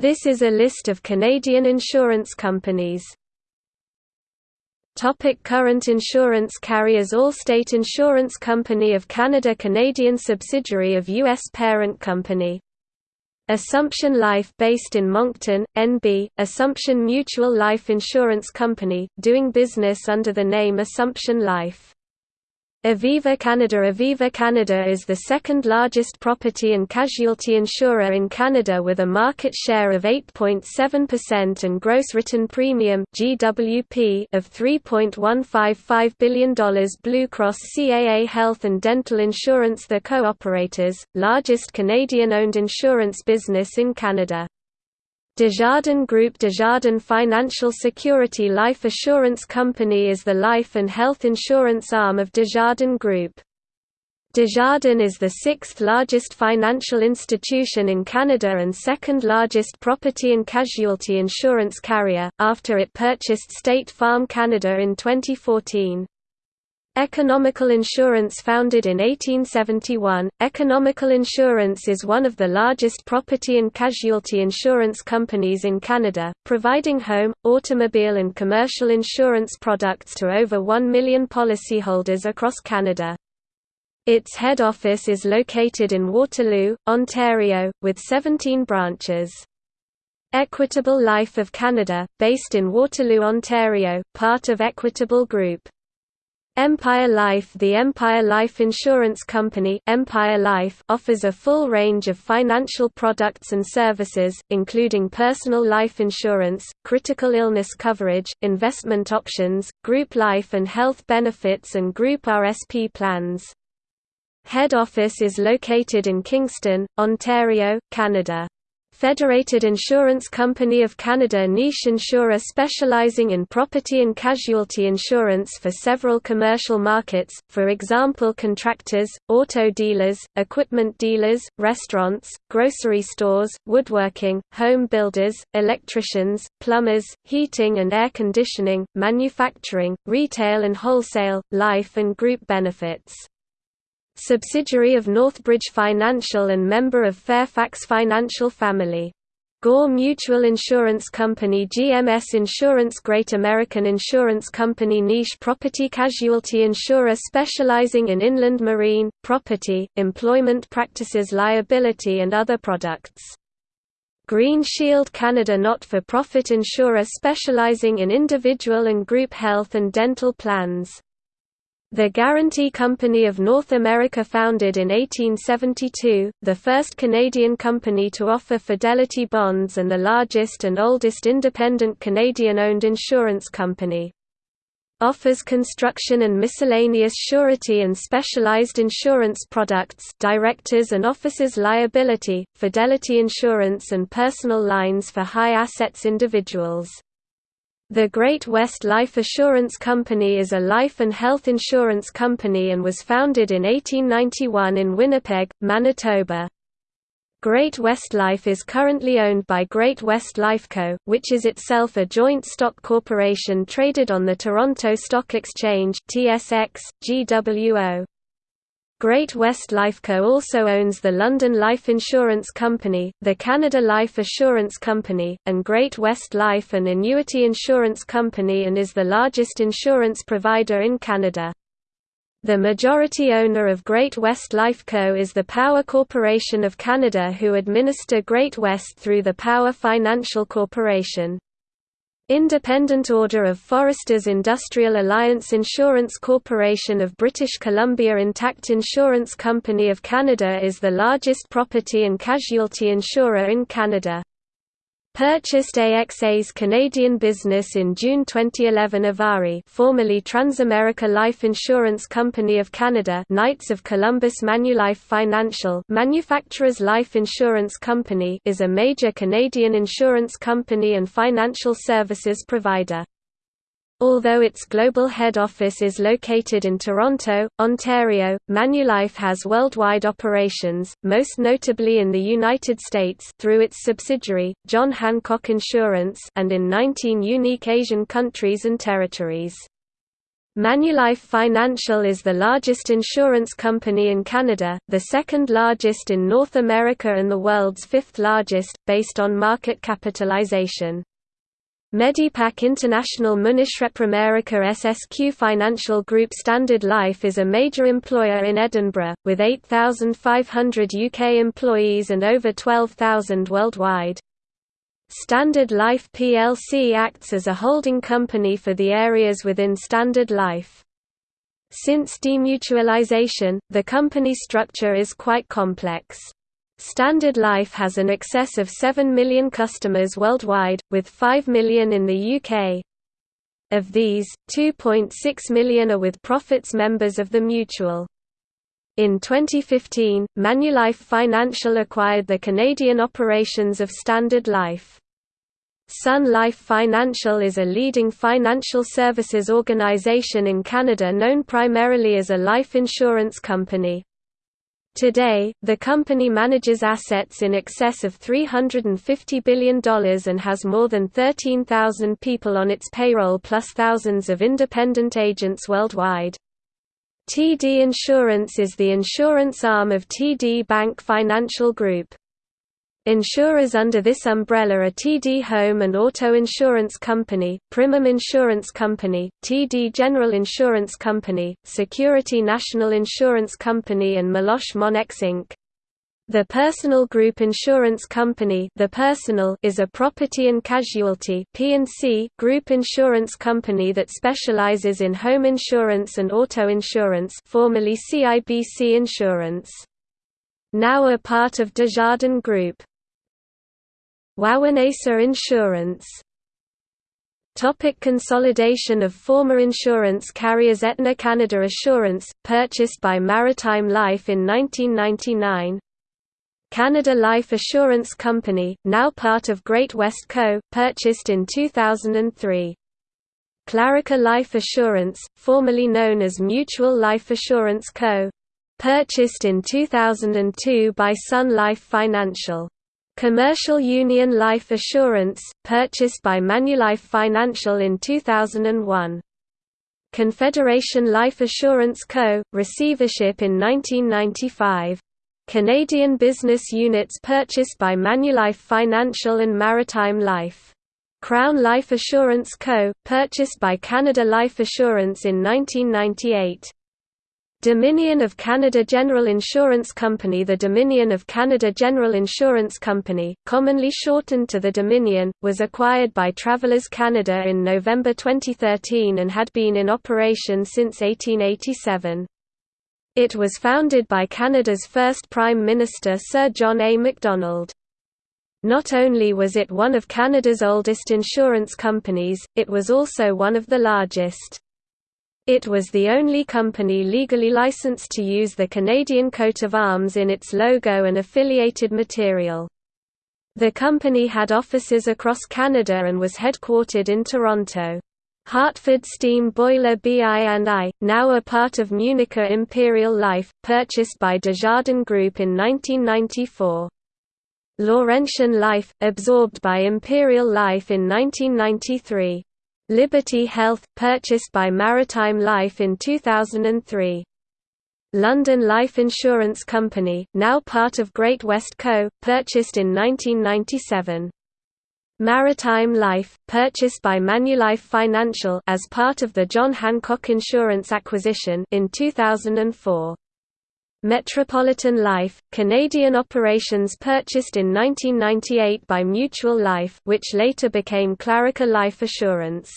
This is a list of Canadian insurance companies. Topic current insurance carriers Allstate Insurance Company of Canada Canadian subsidiary of U.S. parent company. Assumption Life based in Moncton, NB, Assumption Mutual Life Insurance Company, doing business under the name Assumption Life. Aviva Canada Aviva Canada is the second largest property and casualty insurer in Canada with a market share of 8.7% and gross written premium (GWP) of $3.155 billion. Blue Cross CAA Health and Dental Insurance the co-operators, largest Canadian-owned insurance business in Canada. Desjardins Group Desjardins Financial Security Life Assurance Company is the life and health insurance arm of Desjardins Group. Desjardins is the sixth largest financial institution in Canada and second largest property and casualty insurance carrier, after it purchased State Farm Canada in 2014. Economical Insurance founded in 1871, Economical Insurance is one of the largest property and casualty insurance companies in Canada, providing home, automobile and commercial insurance products to over 1 million policyholders across Canada. Its head office is located in Waterloo, Ontario, with 17 branches. Equitable Life of Canada, based in Waterloo, Ontario, part of Equitable Group. Empire Life The Empire Life Insurance Company Empire Life offers a full range of financial products and services, including personal life insurance, critical illness coverage, investment options, group life and health benefits and group RSP plans. Head office is located in Kingston, Ontario, Canada. Federated Insurance Company of Canada niche insurer specializing in property and casualty insurance for several commercial markets, for example contractors, auto dealers, equipment dealers, restaurants, grocery stores, woodworking, home builders, electricians, plumbers, heating and air conditioning, manufacturing, retail and wholesale, life and group benefits subsidiary of Northbridge Financial and member of Fairfax Financial family. Gore Mutual Insurance Company GMS Insurance Great American Insurance Company Niche property casualty insurer specializing in inland marine, property, employment practices liability and other products. Green Shield Canada not-for-profit insurer specializing in individual and group health and dental plans. The Guarantee Company of North America founded in 1872, the first Canadian company to offer fidelity bonds and the largest and oldest independent Canadian-owned insurance company. Offers construction and miscellaneous surety and specialized insurance products directors and officers liability, fidelity insurance and personal lines for high assets individuals. The Great West Life Assurance Company is a life and health insurance company and was founded in 1891 in Winnipeg, Manitoba. Great West Life is currently owned by Great West Lifeco, which is itself a joint stock corporation traded on the Toronto Stock Exchange (TSX, GWO). Great West Lifeco also owns the London Life Insurance Company, the Canada Life Assurance Company, and Great West Life and Annuity Insurance Company and is the largest insurance provider in Canada. The majority owner of Great West Lifeco is the Power Corporation of Canada who administer Great West through the Power Financial Corporation. Independent Order of Foresters Industrial Alliance Insurance Corporation of British Columbia Intact Insurance Company of Canada is the largest property and casualty insurer in Canada. Purchased AXA's Canadian business in June 2011 Ivari formerly Transamerica Life Insurance Company of Canada Knights of Columbus Manulife Financial Manufacturers Life Insurance Company is a major Canadian insurance company and financial services provider. Although its global head office is located in Toronto, Ontario, Manulife has worldwide operations, most notably in the United States through its subsidiary, John Hancock Insurance and in 19 unique Asian countries and territories. Manulife Financial is the largest insurance company in Canada, the second largest in North America and the world's fifth largest, based on market capitalization. Medipac International Munich-Repramerica SSQ Financial Group Standard Life is a major employer in Edinburgh, with 8,500 UK employees and over 12,000 worldwide. Standard Life plc acts as a holding company for the areas within Standard Life. Since demutualisation, the company structure is quite complex. Standard Life has an excess of 7 million customers worldwide, with 5 million in the UK. Of these, 2.6 million are with profits members of the mutual. In 2015, Manulife Financial acquired the Canadian operations of Standard Life. Sun Life Financial is a leading financial services organization in Canada known primarily as a life insurance company. Today, the company manages assets in excess of $350 billion and has more than 13,000 people on its payroll plus thousands of independent agents worldwide. TD Insurance is the insurance arm of TD Bank Financial Group. Insurers under this umbrella are TD Home and Auto Insurance Company, Primum Insurance Company, TD General Insurance Company, Security National Insurance Company and Meloche Monex Inc. The Personal Group Insurance Company the Personal is a property and casualty group insurance company that specializes in home insurance and auto insurance formerly CIBC Insurance. Now a part of Desjardins Group. Wawanesa Insurance Topic consolidation of former insurance carriers Aetna Canada Assurance, purchased by Maritime Life in 1999 Canada Life Assurance Company, now part of Great West Co., purchased in 2003 Clarica Life Assurance, formerly known as Mutual Life Assurance Co., purchased in 2002 by Sun Life Financial Commercial Union Life Assurance, purchased by Manulife Financial in 2001. Confederation Life Assurance Co., receivership in 1995. Canadian business units purchased by Manulife Financial and Maritime Life. Crown Life Assurance Co., purchased by Canada Life Assurance in 1998. Dominion of Canada General Insurance Company The Dominion of Canada General Insurance Company, commonly shortened to the Dominion, was acquired by Travelers Canada in November 2013 and had been in operation since 1887. It was founded by Canada's first Prime Minister Sir John A. Macdonald. Not only was it one of Canada's oldest insurance companies, it was also one of the largest. It was the only company legally licensed to use the Canadian coat of arms in its logo and affiliated material. The company had offices across Canada and was headquartered in Toronto. Hartford Steam Boiler BI&I, now a part of Municha Imperial Life, purchased by Desjardins Group in 1994. Laurentian Life, absorbed by Imperial Life in 1993. Liberty Health, purchased by Maritime Life in 2003. London Life Insurance Company, now part of Great West Co., purchased in 1997. Maritime Life, purchased by Manulife Financial as part of the John Hancock Insurance acquisition in 2004. Metropolitan Life, Canadian operations purchased in 1998 by Mutual Life which later became Clarica Life Assurance.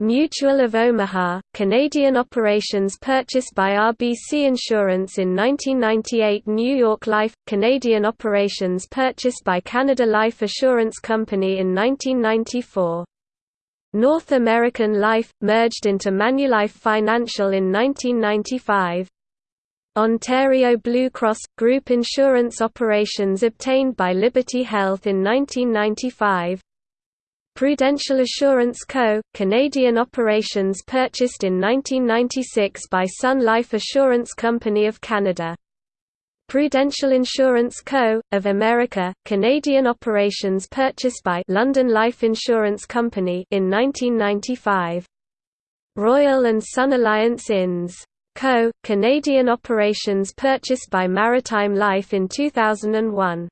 Mutual of Omaha, Canadian operations purchased by RBC Insurance in 1998 New York Life, Canadian operations purchased by Canada Life Assurance Company in 1994. North American Life, merged into Manulife Financial in 1995. Ontario Blue Cross – Group insurance operations obtained by Liberty Health in 1995 Prudential Assurance Co., Canadian operations purchased in 1996 by Sun Life Assurance Company of Canada. Prudential Insurance Co., of America, Canadian operations purchased by London Life Insurance Company in 1995. Royal and Sun Alliance Inns. Co., Canadian operations purchased by Maritime Life in 2001.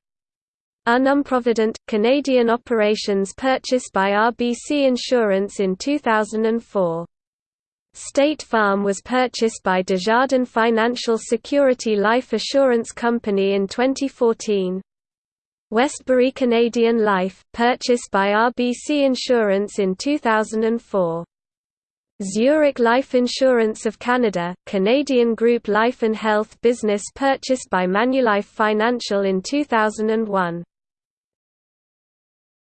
Unum Provident, Canadian operations purchased by RBC Insurance in 2004. State Farm was purchased by Desjardins Financial Security Life Assurance Company in 2014. Westbury Canadian Life, purchased by RBC Insurance in 2004. Zurich Life Insurance of Canada, Canadian Group Life and Health business purchased by Manulife Financial in 2001.